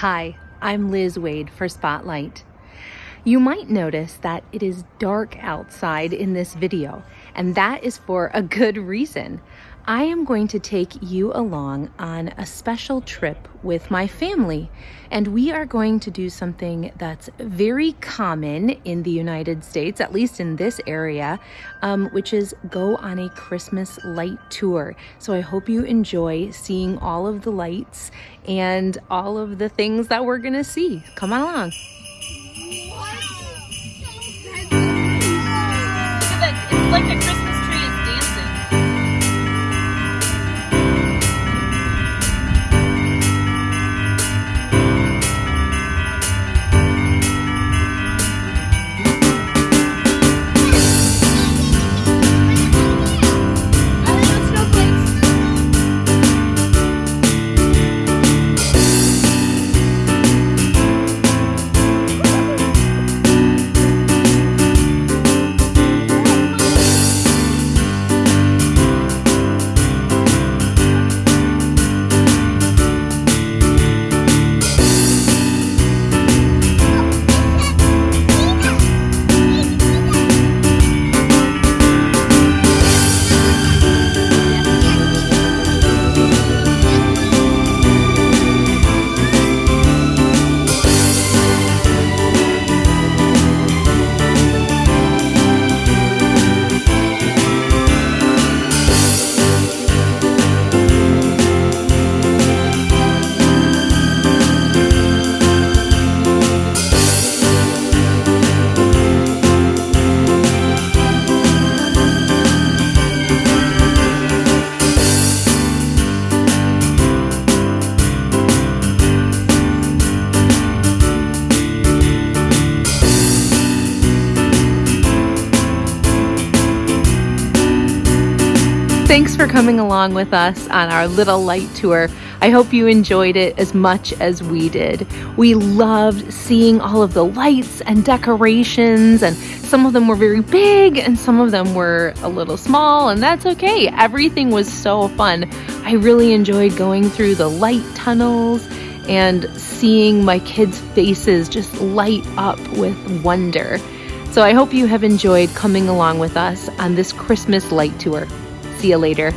Hi, I'm Liz Wade for Spotlight. You might notice that it is dark outside in this video, and that is for a good reason. I am going to take you along on a special trip with my family, and we are going to do something that's very common in the United States, at least in this area, um, which is go on a Christmas light tour. So I hope you enjoy seeing all of the lights and all of the things that we're gonna see. Come on along. Wow. It's like a Thanks for coming along with us on our little light tour. I hope you enjoyed it as much as we did. We loved seeing all of the lights and decorations, and some of them were very big and some of them were a little small, and that's okay. Everything was so fun. I really enjoyed going through the light tunnels and seeing my kids' faces just light up with wonder. So I hope you have enjoyed coming along with us on this Christmas light tour. See you later.